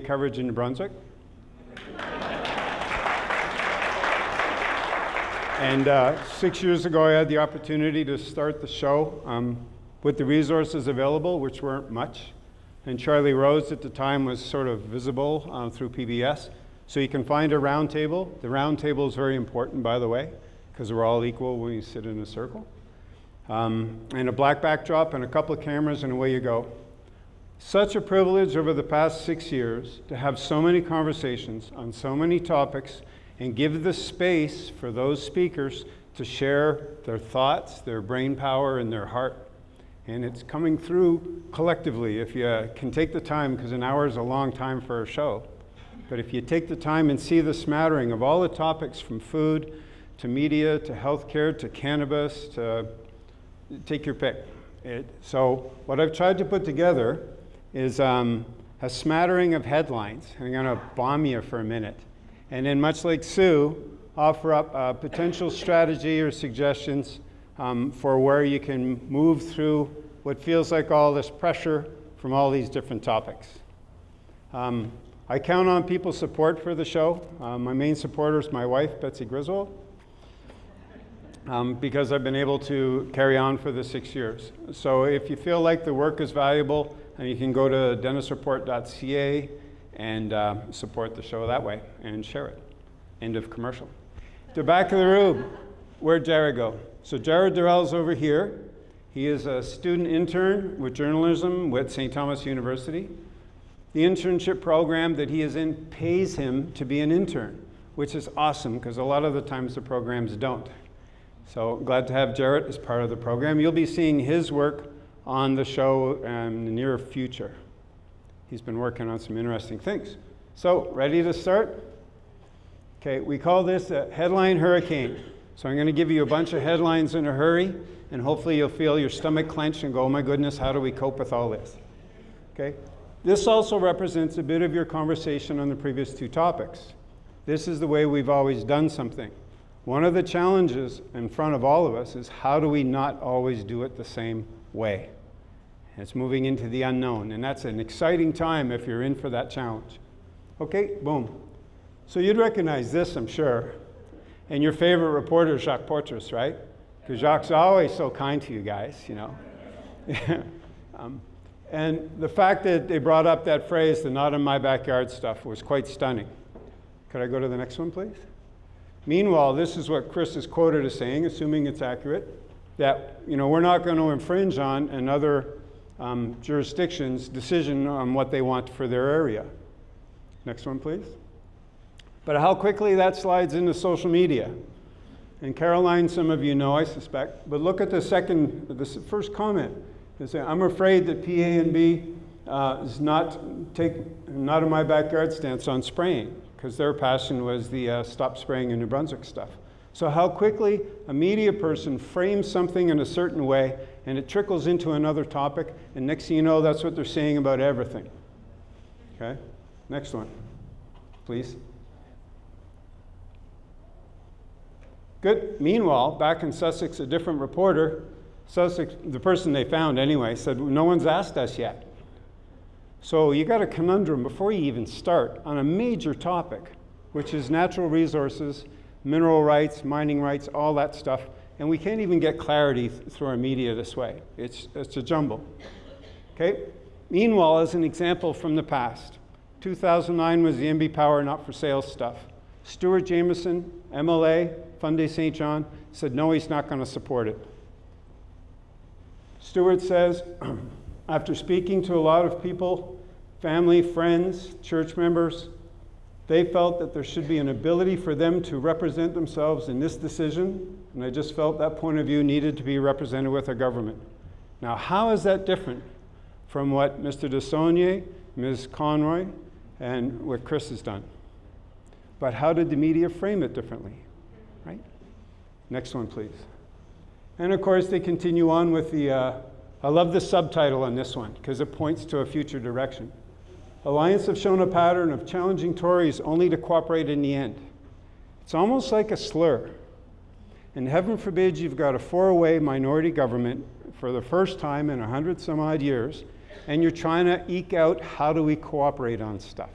coverage in New Brunswick. and uh, six years ago, I had the opportunity to start the show um, with the resources available, which weren't much. And Charlie Rose at the time was sort of visible uh, through PBS. So you can find a round table. The round table is very important, by the way, because we're all equal when you sit in a circle. Um, and a black backdrop and a couple of cameras and away you go. Such a privilege over the past six years to have so many conversations on so many topics and give the space for those speakers to share their thoughts, their brain power, and their heart. And it's coming through collectively if you can take the time, because an hour is a long time for a show. But if you take the time and see the smattering of all the topics from food to media to healthcare to cannabis to take your pick. It, so what I've tried to put together is um, a smattering of headlines. I'm going to bomb you for a minute. And then much like Sue, offer up a potential strategy or suggestions um, for where you can move through what feels like all this pressure from all these different topics. Um, I count on people's support for the show. Uh, my main supporter is my wife, Betsy Griswold, um, because I've been able to carry on for the six years. So if you feel like the work is valuable, uh, you can go to dennisreport.ca and uh, support the show that way and share it. End of commercial. the back of the room, where'd Jared go? So Jared Durrell's over here. He is a student intern with journalism with St. Thomas University. The internship program that he is in pays him to be an intern, which is awesome because a lot of the times the programs don't. So glad to have Jarrett as part of the program. You'll be seeing his work on the show in the near future. He's been working on some interesting things. So, ready to start? Okay, we call this a headline hurricane. So I'm going to give you a bunch of headlines in a hurry, and hopefully you'll feel your stomach clench and go, oh my goodness, how do we cope with all this? Okay, this also represents a bit of your conversation on the previous two topics. This is the way we've always done something. One of the challenges in front of all of us is how do we not always do it the same way? It's moving into the unknown, and that's an exciting time if you're in for that challenge. Okay, boom. So you'd recognize this, I'm sure. And your favorite reporter Jacques Poitras, right? Because Jacques is always so kind to you guys, you know. um, and the fact that they brought up that phrase, the not in my backyard stuff, was quite stunning. Could I go to the next one, please? Meanwhile, this is what Kris is quoted as saying, assuming it's accurate, that you know, we're not going to infringe on another um, jurisdiction's decision on what they want for their area. Next one, please. But how quickly that slides into social media. And Caroline, some of you know, I suspect, but look at the second, the first comment. They say, I'm afraid that PANB uh, is not take not in my backyard stance on spraying because their passion was the uh, stop spraying in New Brunswick stuff. So how quickly a media person frames something in a certain way and it trickles into another topic and next thing you know that's what they're saying about everything. Okay, next one, please. Good. Meanwhile, back in Sussex, a different reporter Sussex, the person they found anyway, said, no one's asked us yet. So you got a conundrum before you even start on a major topic, which is natural resources, mineral rights, mining rights, all that stuff. And we can't even get clarity th through our media this way. It's, it's a jumble. Okay? Meanwhile, as an example from the past, 2009 was the NB Power not for sale stuff. Stuart Jamieson, MLA, Fundy St. John, said no, he's not going to support it. Stuart says, after speaking to a lot of people, family, friends, church members, they felt that there should be an ability for them to represent themselves in this decision, and I just felt that point of view needed to be represented with our government. Now, how is that different from what Mr. DeSaulniers, Ms. Conroy, and what Kris has done? But how did the media frame it differently, right? Next one, please. And of course, they continue on with the, uh, I love the subtitle on this one because it points to a future direction. Alliance have shown a pattern of challenging Tories only to cooperate in the end. It's almost like a slur. And heaven forbid you've got a four-way minority government for the first time in a hundred some odd years, and you're trying to eke out how do we cooperate on stuff.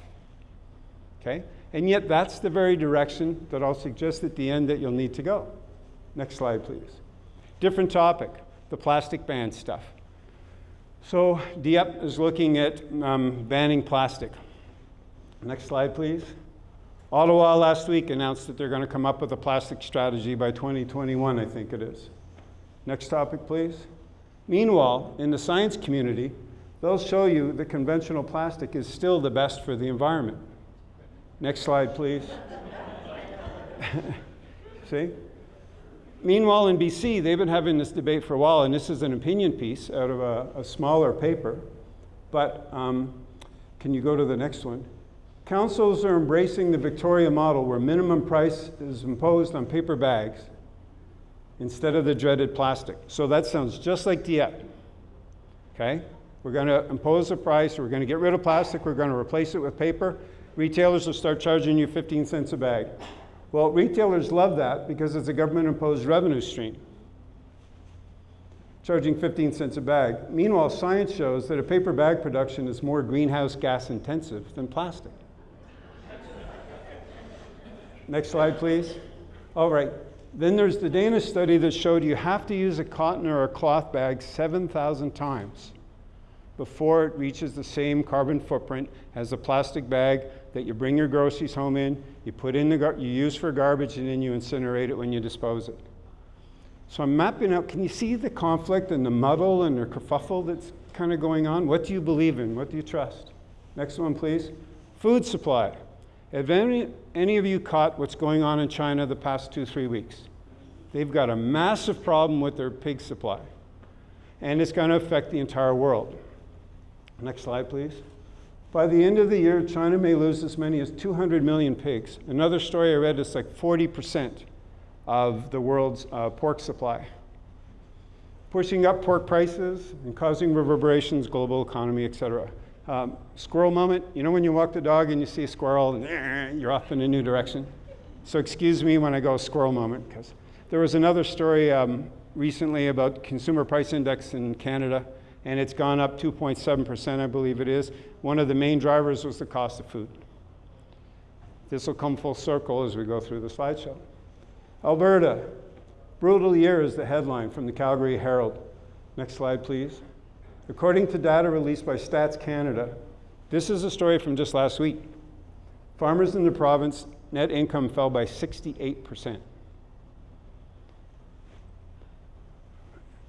Okay? And yet, that's the very direction that I'll suggest at the end that you'll need to go. Next slide, please. Different topic the plastic ban stuff. So, Dieppe is looking at um, banning plastic. Next slide, please. Ottawa last week announced that they're going to come up with a plastic strategy by 2021, I think it is. Next topic, please. Meanwhile, in the science community, they'll show you that conventional plastic is still the best for the environment. Next slide, please. See? Meanwhile, in BC, they've been having this debate for a while, and this is an opinion piece out of a, a smaller paper. But um, can you go to the next one? Councils are embracing the Victoria model where minimum price is imposed on paper bags instead of the dreaded plastic. So that sounds just like Dieppe. Okay? We're going to impose a price, we're going to get rid of plastic, we're going to replace it with paper. Retailers will start charging you 15 cents a bag. Well, retailers love that because it's a government imposed revenue stream, charging 15 cents a bag. Meanwhile, science shows that a paper bag production is more greenhouse gas intensive than plastic. Next slide, please. All right. Then there's the Danish study that showed you have to use a cotton or a cloth bag 7,000 times before it reaches the same carbon footprint as a plastic bag that you bring your groceries home in, you put in the you use for garbage, and then you incinerate it when you dispose it. So I'm mapping out. Can you see the conflict and the muddle and the kerfuffle that's kind of going on? What do you believe in? What do you trust? Next one, please. Food supply. Have any, any of you caught what's going on in China the past two, three weeks? They've got a massive problem with their pig supply, and it's going to affect the entire world. Next slide, please. By the end of the year, China may lose as many as 200 million pigs. Another story I read is like 40% of the world's uh, pork supply, pushing up pork prices and causing reverberations, global economy, et cetera. Um, squirrel moment, you know when you walk the dog and you see a squirrel and you're off in a new direction? So excuse me when I go squirrel moment, because there was another story um, recently about consumer price index in Canada, and it's gone up 2.7%, I believe it is. One of the main drivers was the cost of food. This will come full circle as we go through the slideshow. Alberta, brutal year is the headline from the Calgary Herald. Next slide, please. According to data released by Stats Canada, this is a story from just last week. Farmers in the province net income fell by 68%.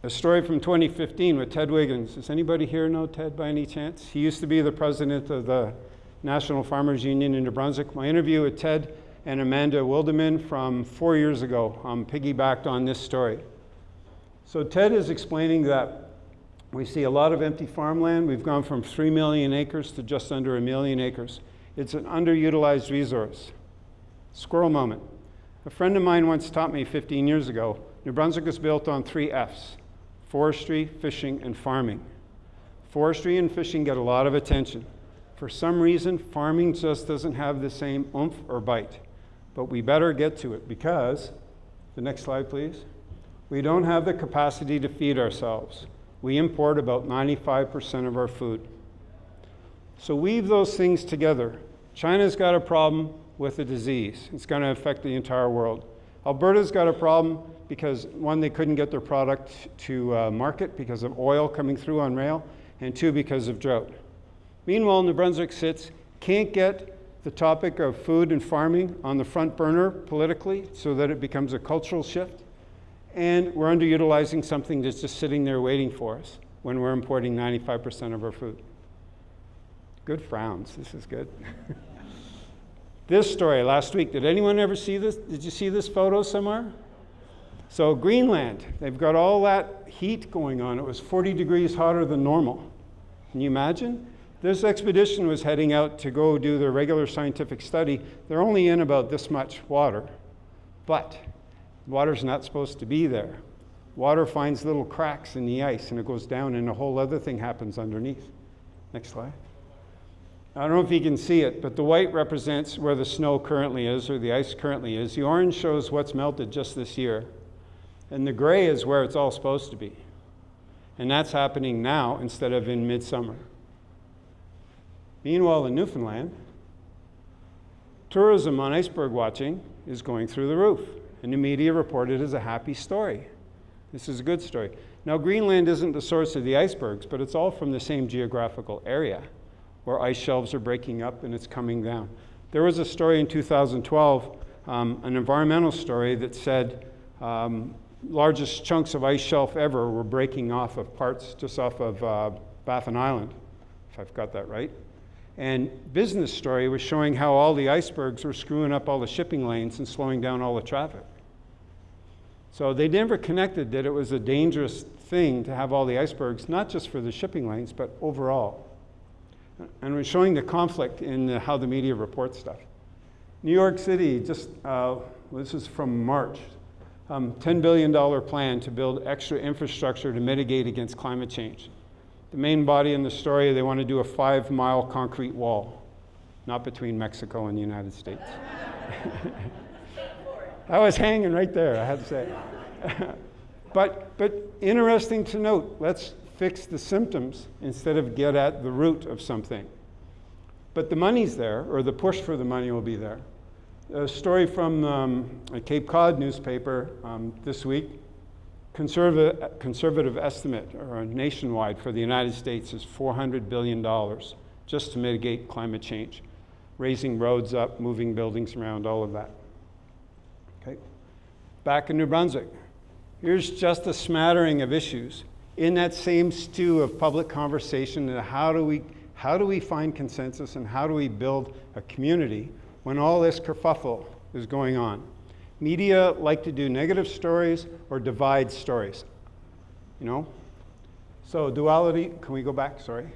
A story from 2015 with Ted Wiggins. Does anybody here know Ted by any chance? He used to be the president of the National Farmers Union in New Brunswick. My interview with Ted and Amanda Wilderman from four years ago um, piggybacked on this story. So Ted is explaining that we see a lot of empty farmland. We've gone from 3 million acres to just under a million acres. It's an underutilized resource. Squirrel moment. A friend of mine once taught me 15 years ago New Brunswick is built on three F's forestry, fishing, and farming. Forestry and fishing get a lot of attention. For some reason, farming just doesn't have the same oomph or bite. But we better get to it because, the next slide, please. We don't have the capacity to feed ourselves we import about 95% of our food. So weave those things together. China's got a problem with a disease. It's going to affect the entire world. Alberta's got a problem because one, they couldn't get their product to uh, market because of oil coming through on rail, and two, because of drought. Meanwhile, New Brunswick sits, can't get the topic of food and farming on the front burner politically so that it becomes a cultural shift and we're underutilizing something that's just sitting there waiting for us when we're importing 95% of our food. Good frowns, this is good. this story last week, did anyone ever see this? Did you see this photo somewhere? So, Greenland, they've got all that heat going on. It was 40 degrees hotter than normal. Can you imagine? This expedition was heading out to go do their regular scientific study. They're only in about this much water, but Water's not supposed to be there. Water finds little cracks in the ice and it goes down, and a whole other thing happens underneath. Next slide. I don't know if you can see it, but the white represents where the snow currently is or the ice currently is. The orange shows what's melted just this year. And the gray is where it's all supposed to be. And that's happening now instead of in midsummer. Meanwhile, in Newfoundland, Tourism on iceberg watching is going through the roof, and the media report it as a happy story. This is a good story. Now, Greenland isn't the source of the icebergs, but it's all from the same geographical area where ice shelves are breaking up and it's coming down. There was a story in 2012, um, an environmental story that said um, largest chunks of ice shelf ever were breaking off of parts just off of uh, Baffin Island, if I've got that right. And business story was showing how all the icebergs were screwing up all the shipping lanes and slowing down all the traffic. So they never connected that it was a dangerous thing to have all the icebergs, not just for the shipping lanes, but overall. And we're showing the conflict in the, how the media reports stuff. New York City, just uh, this is from March, um, $10 billion plan to build extra infrastructure to mitigate against climate change. The main body in the story, they want to do a five mile concrete wall, not between Mexico and the United States. I was hanging right there, I have to say. but, but interesting to note, let's fix the symptoms instead of get at the root of something. But the money's there, or the push for the money will be there. A story from um, a Cape Cod newspaper um, this week conservative, conservative estimate or nationwide for the United States is $400 billion just to mitigate climate change, raising roads up, moving buildings around, all of that. Okay. Back in New Brunswick, here's just a smattering of issues in that same stew of public conversation and how do we how do we find consensus and how do we build a community when all this kerfuffle is going on? Media like to do negative stories or divide stories, you know? So duality, can we go back, sorry?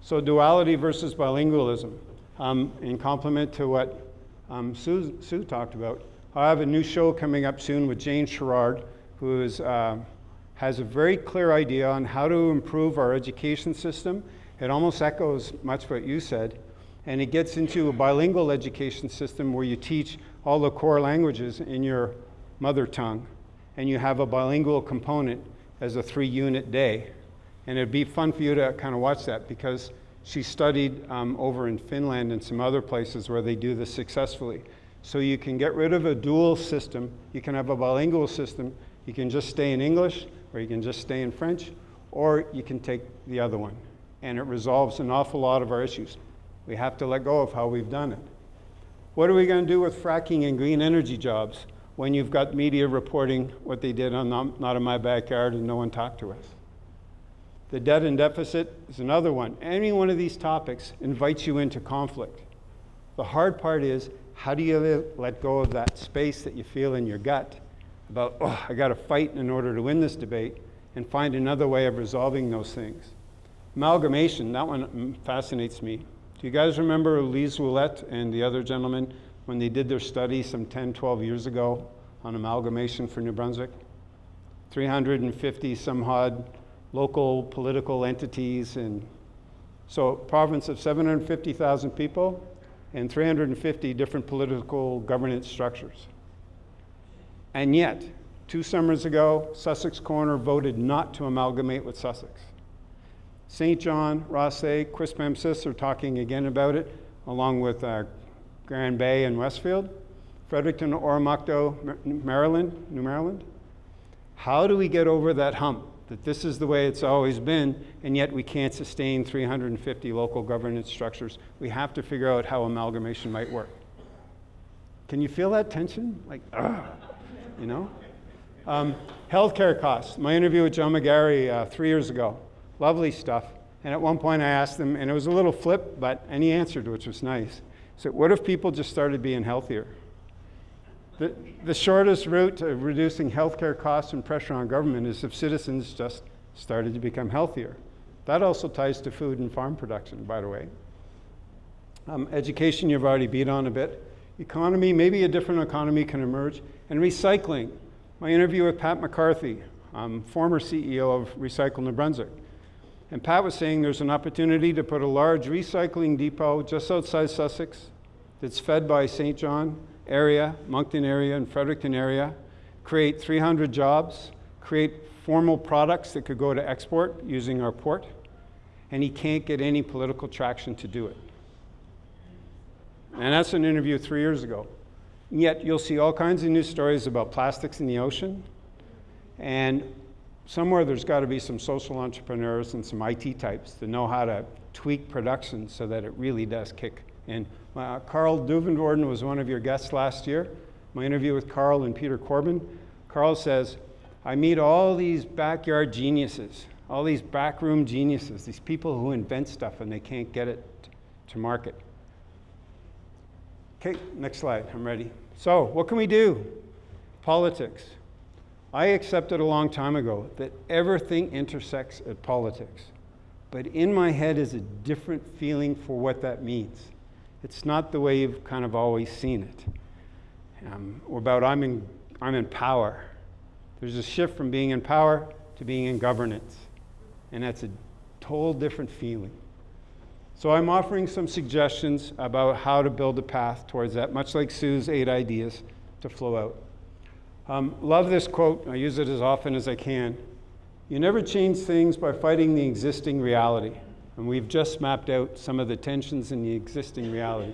So duality versus bilingualism. Um, in complement to what um, Sue, Sue, talked about, I have a new show coming up soon with Jane Sherrard, who is, uh, has a very clear idea on how to improve our education system. It almost echoes much what you said. And it gets into a bilingual education system where you teach all the core languages in your mother tongue, and you have a bilingual component as a three unit day. And it'd be fun for you to kind of watch that because she studied um, over in Finland and some other places where they do this successfully. So you can get rid of a dual system, you can have a bilingual system, you can just stay in English, or you can just stay in French, or you can take the other one. And it resolves an awful lot of our issues. We have to let go of how we've done it. What are we going to do with fracking and green energy jobs when you've got media reporting what they did on Not in My Backyard and no one talked to us? The debt and deficit is another one. Any one of these topics invites you into conflict. The hard part is how do you let go of that space that you feel in your gut about, oh, I got to fight in order to win this debate and find another way of resolving those things. Amalgamation, that one mm, fascinates me. Do you guys remember Lise Ouellette and the other gentleman when they did their study some 10, 12 years ago on amalgamation for New Brunswick? 350 some odd local political entities and so province of 750,000 people and 350 different political governance structures. And yet, two summers ago, Sussex Corner voted not to amalgamate with Sussex. St. John, Rothesay, Quispamsis are talking again about it, along with uh, Grand Bay and Westfield. Fredericton, Oromocto, Maryland, New Maryland. How do we get over that hump that this is the way it's always been, and yet we can't sustain 350 local governance structures? We have to figure out how amalgamation might work. Can you feel that tension? Like, ugh, you know? Um, healthcare costs. My interview with John McGarry uh, three years ago lovely stuff. And at one point I asked him, and it was a little flip, but and he answered, which was nice. So what if people just started being healthier? The, the shortest route to reducing healthcare costs and pressure on government is if citizens just started to become healthier. That also ties to food and farm production, by the way. Um, education, you've already beat on a bit. Economy, maybe a different economy can emerge. And recycling. My interview with Pat McCarthy, um, former CEO of Recycle New Brunswick. And Pat was saying there's an opportunity to put a large recycling depot just outside Sussex that's fed by St. John area, Moncton area, and Fredericton area, create 300 jobs, create formal products that could go to export using our port, and he can't get any political traction to do it. And that's an interview three years ago. And yet you'll see all kinds of news stories about plastics in the ocean. And somewhere there's got to be some social entrepreneurs and some IT types that know how to tweak production so that it really does kick in. Uh, Carl Duivenvoorden was one of your guests last year. My interview with Carl and Peter Corbin. Carl says, I meet all these backyard geniuses, all these backroom geniuses, these people who invent stuff and they can't get it to market. Okay, next slide, I'm ready. So, what can we do? Politics. I accepted a long time ago that everything intersects at politics. But in my head is a different feeling for what that means. It's not the way you've kind of always seen it. Um, about I'm in, I'm in power. There's a shift from being in power to being in governance. And that's a total different feeling. So I'm offering some suggestions about how to build a path towards that, much like Sue's eight ideas to flow out. Um, love this quote. I use it as often as I can. You never change things by fighting the existing reality. And we've just mapped out some of the tensions in the existing reality.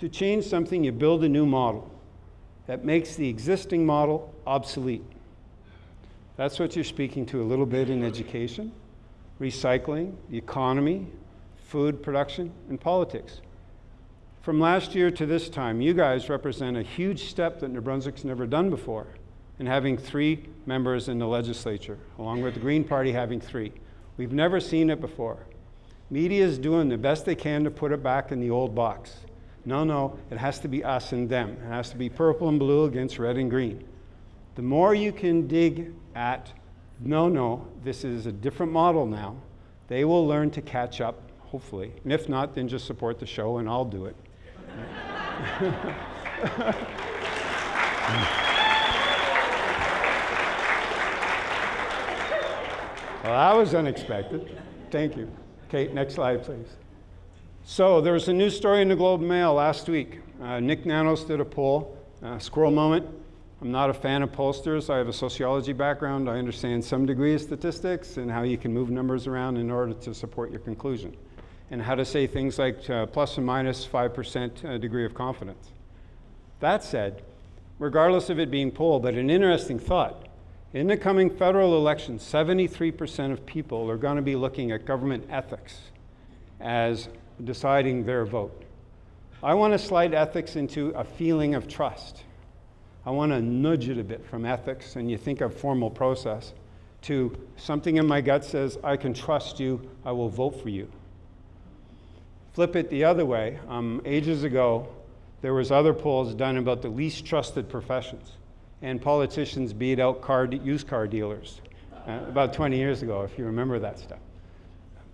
To change something, you build a new model that makes the existing model obsolete. That's what you're speaking to a little bit in education, recycling, the economy, food production, and politics. From last year to this time, you guys represent a huge step that New Brunswick's never done before in having three members in the legislature, along with the Green Party having three. We've never seen it before. Media is doing the best they can to put it back in the old box. No, no, it has to be us and them. It has to be purple and blue against red and green. The more you can dig at, no, no, this is a different model now, they will learn to catch up hopefully. And if not, then just support the show and I'll do it. well, that was unexpected. Thank you. Kate, next slide, please. So there was a news story in the Globe and Mail last week. Uh, Nick Nanos did a poll, uh, squirrel moment. I'm not a fan of pollsters. I have a sociology background. I understand some degree of statistics and how you can move numbers around in order to support your conclusion and how to say things like uh, plus or minus 5% uh, degree of confidence. That said, regardless of it being polled, but an interesting thought, in the coming federal election, 73% of people are going to be looking at government ethics as deciding their vote. I want to slide ethics into a feeling of trust. I want to nudge it a bit from ethics, and you think of formal process, to something in my gut says, I can trust you, I will vote for you. Flip it the other way. Um, ages ago, there was other polls done about the least trusted professions, and politicians beat out car used car dealers uh, about 20 years ago, if you remember that stuff.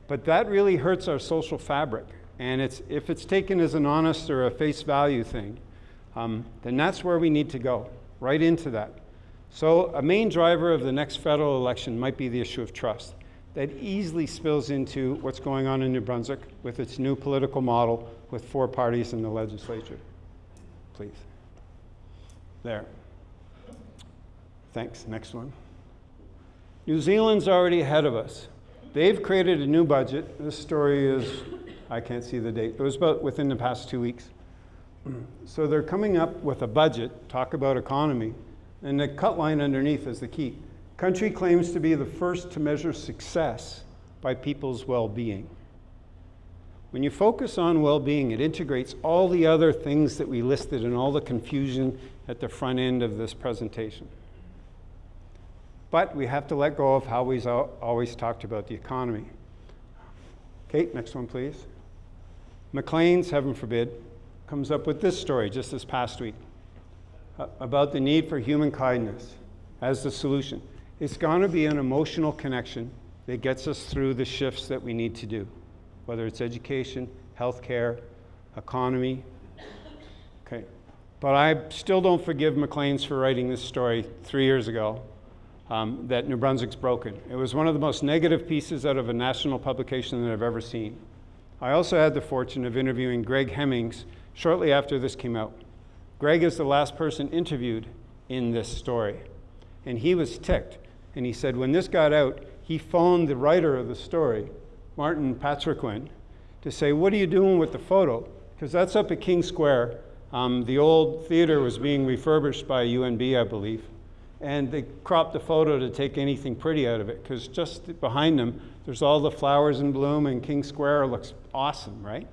But that really hurts our social fabric, and it's, if it's taken as an honest or a face value thing, um, then that's where we need to go, right into that. So a main driver of the next federal election might be the issue of trust that easily spills into what's going on in New Brunswick with its new political model with four parties in the legislature. Please. There. Thanks. Next one. New Zealand's already ahead of us. They've created a new budget. This story is, I can't see the date. It was about within the past two weeks. So they're coming up with a budget, talk about economy, and the cut line underneath is the key. Country claims to be the first to measure success by people's well-being. When you focus on well-being, it integrates all the other things that we listed and all the confusion at the front end of this presentation. But we have to let go of how we've always talked about the economy. Kate, next one, please. Maclean's, heaven forbid, comes up with this story just this past week uh, about the need for human kindness as the solution. It's going to be an emotional connection that gets us through the shifts that we need to do, whether it's education, healthcare, economy. Okay. But I still don't forgive Maclean's for writing this story three years ago um, that New Brunswick's broken. It was one of the most negative pieces out of a national publication that I've ever seen. I also had the fortune of interviewing Greg Hemmings shortly after this came out. Greg is the last person interviewed in this story, and he was ticked and he said, when this got out, he phoned the writer of the story, Martin Patriquin, to say, what are you doing with the photo? because that's up at King Square. Um, the old theater was being refurbished by UNB, I believe. And they cropped the photo to take anything pretty out of it, because just behind them, there's all the flowers in bloom, and King Square looks awesome, right?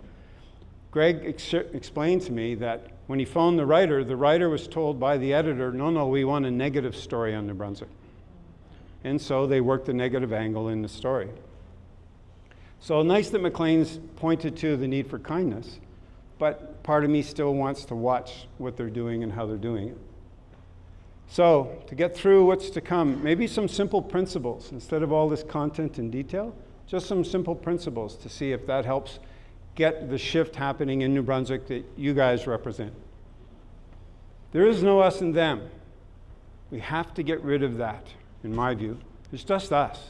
Greg ex- explained to me that when he phoned the writer, the writer was told by the editor, no, no, we want a negative story on New Brunswick. And so they worked the negative angle in the story. So nice that Maclean's pointed to the need for kindness, but part of me still wants to watch what they're doing and how they're doing it. So, to get through what's to come, maybe some simple principles instead of all this content and detail, just some simple principles to see if that helps get the shift happening in New Brunswick that you guys represent. There is no us and them. We have to get rid of that, in my view. It's just us.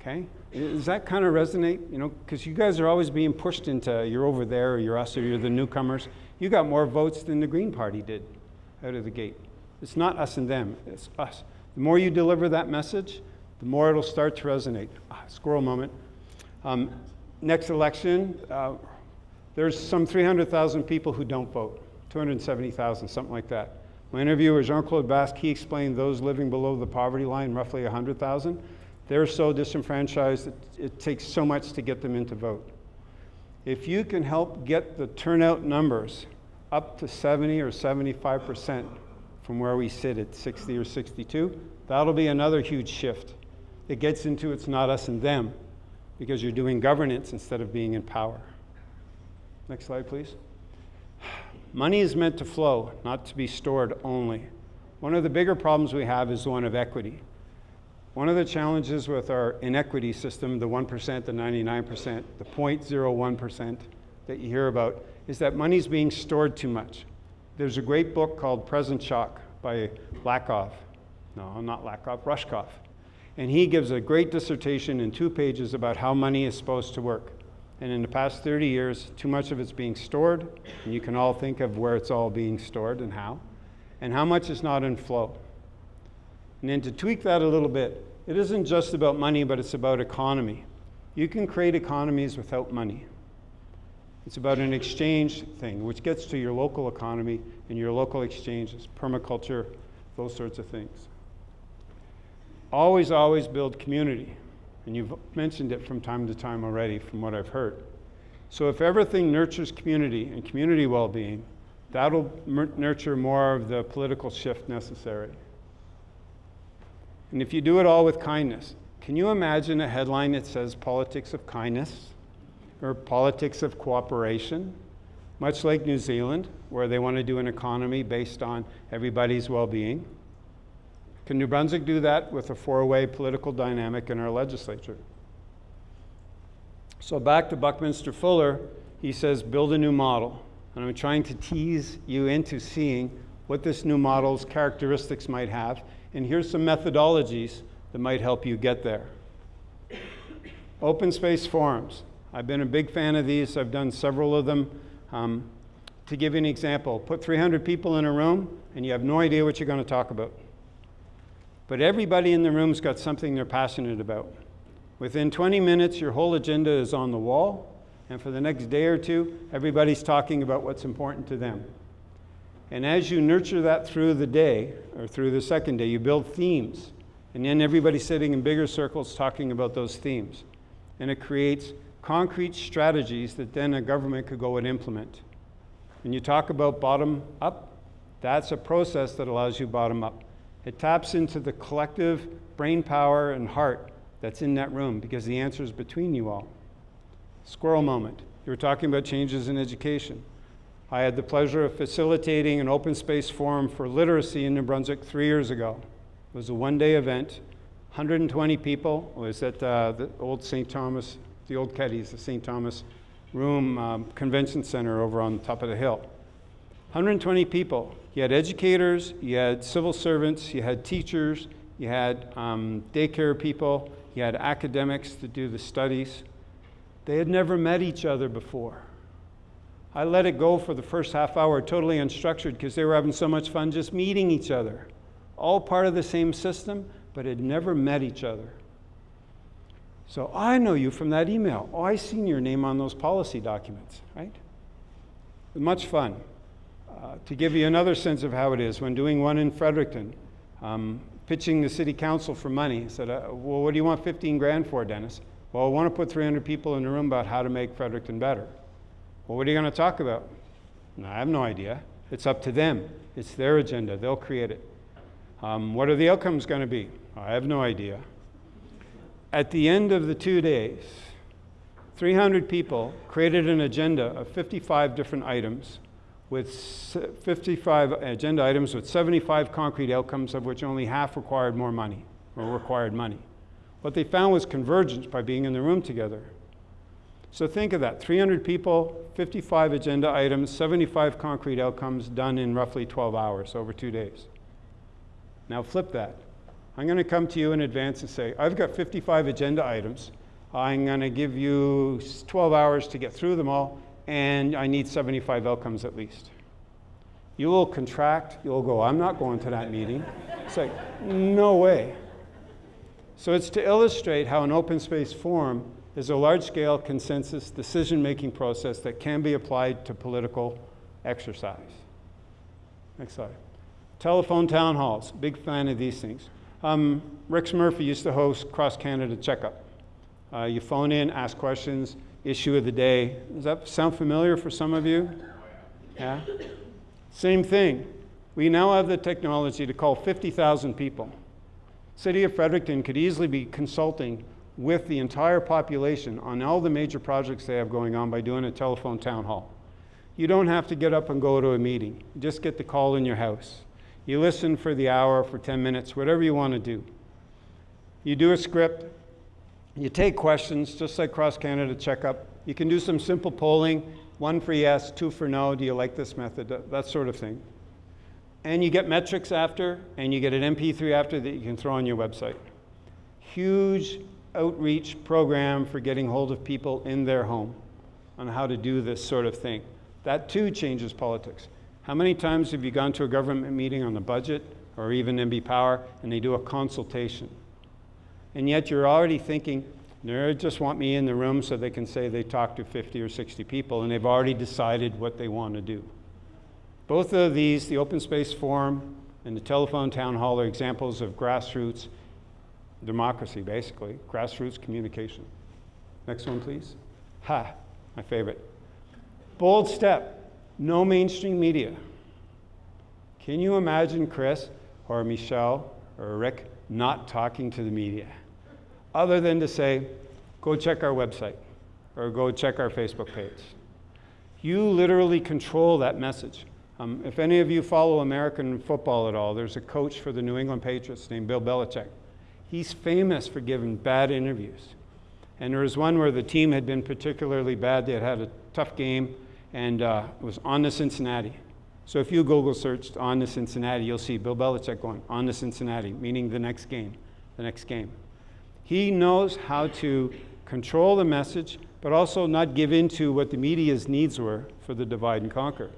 Okay? Does that kind of resonate? You know, because you guys are always being pushed into you're over there, or you're us, or you're the newcomers. You got more votes than the Green Party did out of the gate. It's not us and them, it's us. The more you deliver that message, the more it'll start to resonate. Ah, squirrel moment. Um, next election, uh, there's some 300,000 people who don't vote, 270,000, something like that. My interviewer, Jean Claude Basque, he explained those living below the poverty line, roughly 100,000. They're so disenfranchised that it takes so much to get them into vote. If you can help get the turnout numbers up to 70 or 75 percent from where we sit at 60 or 62, that'll be another huge shift. It gets into it's not us and them because you're doing governance instead of being in power. Next slide, please. Money is meant to flow, not to be stored only. One of the bigger problems we have is one of equity. One of the challenges with our inequity system, the 1%, the 99%, the 0.01% that you hear about, is that money's being stored too much. There's a great book called Present Shock by Lakoff. No, not Lakoff, Rushkoff. And he gives a great dissertation in two pages about how money is supposed to work. And in the past 30 years, too much of it's being stored, and you can all think of where it's all being stored and how, and how much is not in flow. And then to tweak that a little bit, it isn't just about money, but it's about economy. You can create economies without money. It's about an exchange thing, which gets to your local economy and your local exchanges, permaculture, those sorts of things. Always, always build community. And you've mentioned it from time to time already, from what I've heard. So if everything nurtures community and community well being, that'll nurture more of the political shift necessary. And if you do it all with kindness, can you imagine a headline that says politics of kindness or politics of cooperation? Much like New Zealand, where they want to do an economy based on everybody's well being. Can New Brunswick do that with a four way political dynamic in our legislature? So, back to Buckminster Fuller, he says, build a new model. And I'm trying to tease you into seeing what this new model's characteristics might have and here's some methodologies that might help you get there. Open space forums. I've been a big fan of these. I've done several of them. Um, to give you an example, put 300 people in a room and you have no idea what you're going to talk about. But everybody in the room's got something they're passionate about. Within 20 minutes, your whole agenda is on the wall, and for the next day or two, everybody's talking about what's important to them. And as you nurture that through the day or through the second day, you build themes. And then everybody's sitting in bigger circles talking about those themes. And it creates concrete strategies that then a government could go and implement. When you talk about bottom up, that's a process that allows you bottom up. It taps into the collective brain power and heart that's in that room because the answer is between you all. Squirrel moment. You were talking about changes in education. I had the pleasure of facilitating an open space forum for literacy in New Brunswick three years ago. It was a one day event. 120 people. It was at uh, the old St. Thomas, the old Keddies, the St. Thomas Room um, Convention Center over on top of the hill. 120 people. You had educators, you had civil servants, you had teachers, you had um, daycare people, you had academics to do the studies. They had never met each other before. I let it go for the first half hour totally unstructured because they were having so much fun just meeting each other. All part of the same system, but had never met each other. So I know you from that email. Oh, I seen your name on those policy documents, right? Much fun. Uh, to give you another sense of how it is, when doing one in Fredericton, um, pitching the city council for money, I said, uh, well, what do you want 15 grand for, Dennis? Well, I want to put 300 people in the room about how to make Fredericton better. Well, what are you going to talk about? No, I have no idea. It's up to them. It's their agenda. They'll create it. Um, what are the outcomes going to be? I have no idea. At the end of the two days, 300 people created an agenda of 55 different items with 55 agenda items with 75 concrete outcomes, of which only half required more money or required money. What they found was convergence by being in the room together. So think of that 300 people, 55 agenda items, 75 concrete outcomes done in roughly 12 hours over two days. Now flip that. I'm going to come to you in advance and say, I've got 55 agenda items. I'm going to give you 12 hours to get through them all, and I need 75 outcomes at least. You will contract, you'll go, I'm not going to that meeting. It's like, no way. So it's to illustrate how an open space forum is a large-scale consensus decision-making process that can be applied to political exercise. Next slide. Telephone town halls, big fan of these things. Um, Rex Murphy used to host Cross Canada Checkup. Uh, you phone in, ask questions, issue of the day. Does that sound familiar for some of you? Yeah? Same thing. We now have the technology to call 50,000 people. City of Fredericton could easily be consulting with the entire population on all the major projects they have going on by doing a telephone town hall. You don't have to get up and go to a meeting. just get the call in your house. You listen for the hour, for 10 minutes, whatever you want to do. You do a script, you take questions, just like Cross Canada Checkup. You can do some simple polling, one for yes, two for no, do you like this method, that sort of thing. And you get metrics after, and you get an MP3 after that you can throw on your website. Huge outreach program for getting hold of people in their home on how to do this sort of thing. That too changes politics. How many times have you gone to a government meeting on the budget or even NB Power and they do a consultation? And yet you're already thinking, they just want me in the room so they can say they talked to 50 or 60 people and they've already decided what they want to do. Both of these, the Open Space Forum and the Telephone Town Hall, are examples of grassroots democracy, basically, grassroots communication. Next one, please. Ha, my favorite. Bold step, no mainstream media. Can you imagine Kris or Michelle or Rick not talking to the media? other than to say, go check our website or go check our Facebook page. You literally control that message. Um, if any of you follow American football at all, there's a coach for the New England Patriots named Bill Belichick. He's famous for giving bad interviews. And there was one where the team had been particularly bad. They had had a tough game and uh, it was on the Cincinnati. So if you Google searched on the Cincinnati, you'll see Bill Belichick going on the Cincinnati, meaning the next game, the next game. He knows how to control the message, but also not give in to what the media's needs were for the divide and conquer.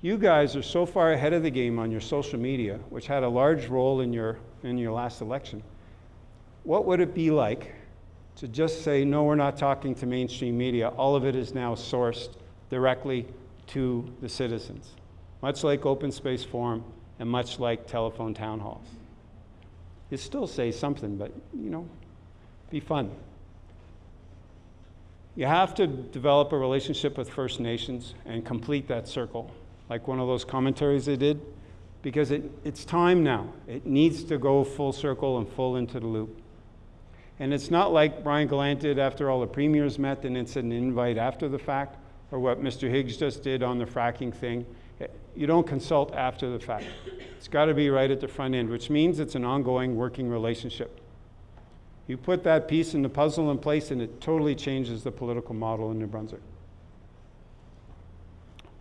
You guys are so far ahead of the game on your social media, which had a large role in your, in your last election. What would it be like to just say, no, we're not talking to mainstream media? All of it is now sourced directly to the citizens, much like Open Space Forum and much like telephone town halls you still say something, but you know, be fun. You have to develop a relationship with First Nations and complete that circle, like one of those commentaries they did, because it, it's time now. It needs to go full circle and full into the loop. And it's not like Brian Gallant did after all the premiers met and it's an invite after the fact, or what Mr. Higgs just did on the fracking thing. You don't consult after the fact. It's got to be right at the front end, which means it's an ongoing working relationship. You put that piece in the puzzle in place and it totally changes the political model in New Brunswick.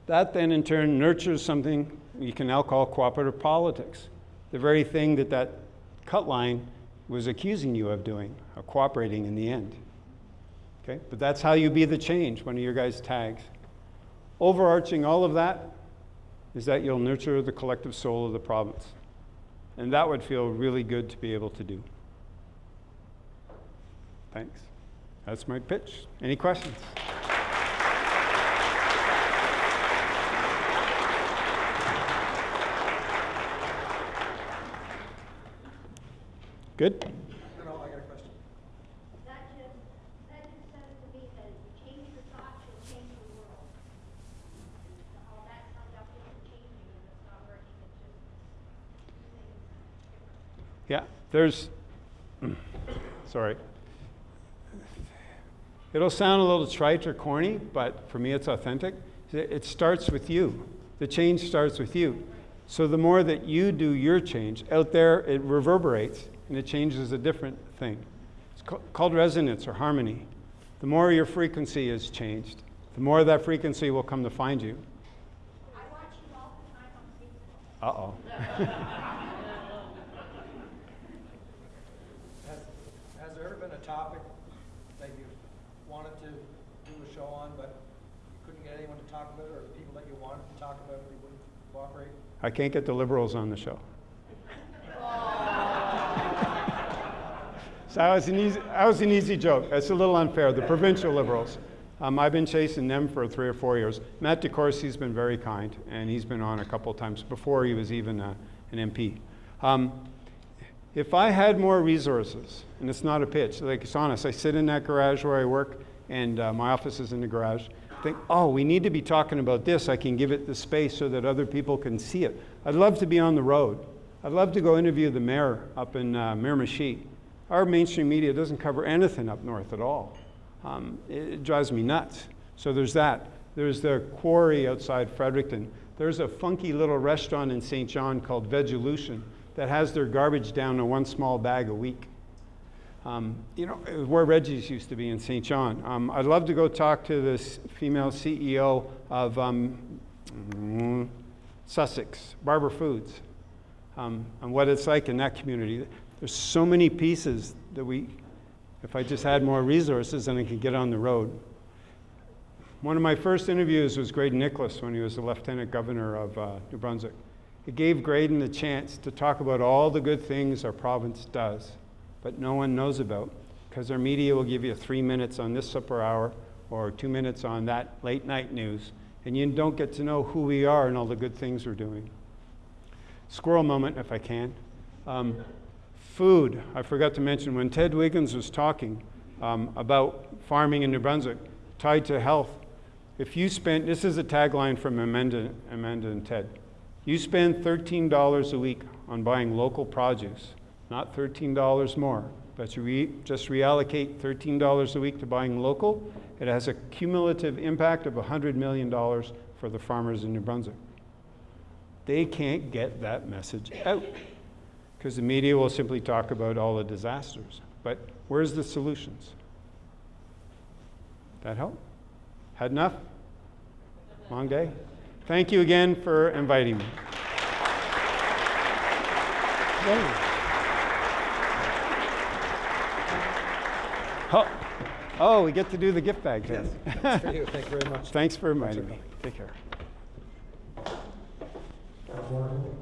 That then in turn nurtures something you can now call cooperative politics, the very thing that that cut line was accusing you of doing, of cooperating in the end. Okay? But that's how you be the change, one of your guys' tags. Overarching all of that is that you'll nurture the collective soul of the province. And that would feel really good to be able to do. Thanks. That's my pitch. Any questions? Good? There's, sorry. It'll sound a little trite or corny, but for me it's authentic. It starts with you. The change starts with you. So the more that you do your change, out there it reverberates and it changes a different thing. It's ca- called resonance or harmony. The more your frequency is changed, the more that frequency will come to find you. I watch you all the time on Facebook. Uh oh. Has, has there ever been a topic that you wanted to do a show on, but you couldn't get anyone to talk about it, or the people that you wanted to talk about it, they wouldn't cooperate? I can't get the liberals on the show. so that was, an easy, that was an easy joke. That's a little unfair. The provincial liberals. Um, I've been chasing them for three or four years. Matt DeCourcey's been very kind, and he's been on a couple times before he was even uh, an MP. Um, if I had more resources, and it's not a pitch, like it's honest, I sit in that garage where I work, and uh, my office is in the garage. Think, oh, we need to be talking about this. I can give it the space so that other people can see it. I'd love to be on the road. I'd love to go interview the mayor up in uh, Miramichi. Our mainstream media doesn't cover anything up north at all. Um, it, it drives me nuts. So there's that. There's the quarry outside Fredericton. There's a funky little restaurant in St. John called Vegelution that has their garbage down to one small bag a week. Um, you know, where Reggie's used to be in St. John. Um, I'd love to go talk to this female CEO of um, mm, Sussex, Barber Foods, um, and what it's like in that community. There's so many pieces that we, if I just had more resources, then I could get on the road. One of my first interviews was Graydon Nicholas when he was the lieutenant governor of uh, New Brunswick. It gave Graydon the chance to talk about all the good things our province does, but no one knows about because our media will give you three minutes on this supper hour or two minutes on that late night news, and you don't get to know who we are and all the good things we're doing. Squirrel moment, if I can. Um, food, I forgot to mention, when Ted Wiggins was talking um, about farming in New Brunswick, tied to health, if you spend, this is a tagline from Amanda, Amanda and Ted, you spend $13 a week on buying local produce, not $13 more, but you re, just reallocate $13 a week to buying local, it has a cumulative impact of $100 million for the farmers in New Brunswick. They can't get that message out because the media will simply talk about all the disasters. But where's the solutions? That help? Had enough? Long day? Thank you again for inviting me. Oh, we get to do the gift bag thing. Yes, that's for you. Thank you very much. Thanks for reminding Thanks for me. Take care.